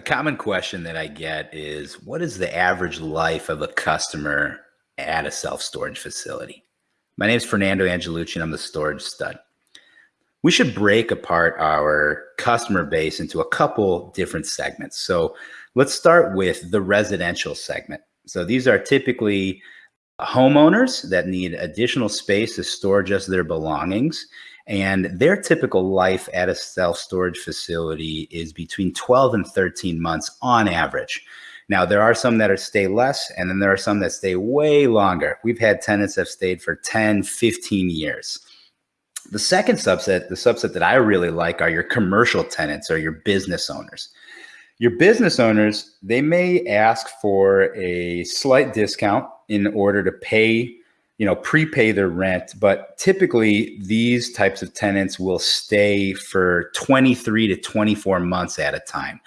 common question that I get is what is the average life of a customer at a self storage facility? My name is Fernando Angelucci and I'm the storage stud. We should break apart our customer base into a couple different segments. So let's start with the residential segment. So these are typically homeowners that need additional space to store just their belongings. And their typical life at a self storage facility is between 12 and 13 months on average. Now, there are some that are stay less, and then there are some that stay way longer. We've had tenants that have stayed for 10, 15 years. The second subset, the subset that I really like, are your commercial tenants or your business owners. Your business owners, they may ask for a slight discount in order to pay you know, prepay their rent, but typically these types of tenants will stay for 23 to 24 months at a time.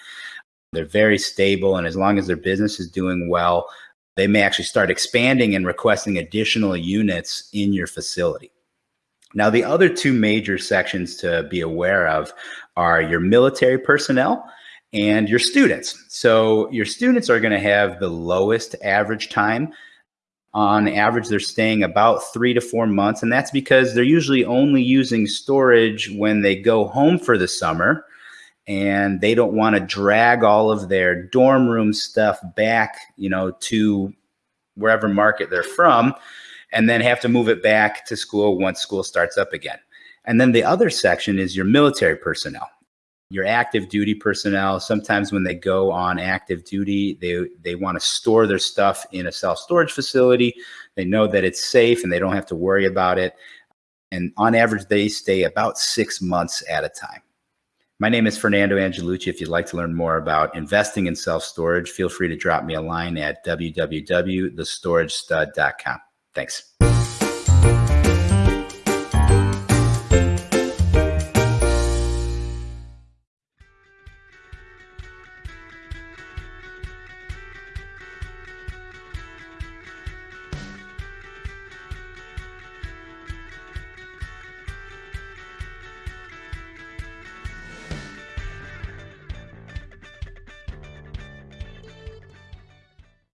They're very stable, and as long as their business is doing well, they may actually start expanding and requesting additional units in your facility. Now, the other two major sections to be aware of are your military personnel and your students. So, your students are going to have the lowest average time on average, they're staying about three to four months. And that's because they're usually only using storage when they go home for the summer and they don't want to drag all of their dorm room stuff back, you know, to wherever market they're from and then have to move it back to school once school starts up again. And then the other section is your military personnel your active duty personnel sometimes when they go on active duty they they want to store their stuff in a self storage facility. They know that it's safe and they don't have to worry about it. And on average they stay about six months at a time. My name is fernando angelucci. If you'd like to learn more about investing in self storage feel free to drop me a line at www.thestoragestud.com thanks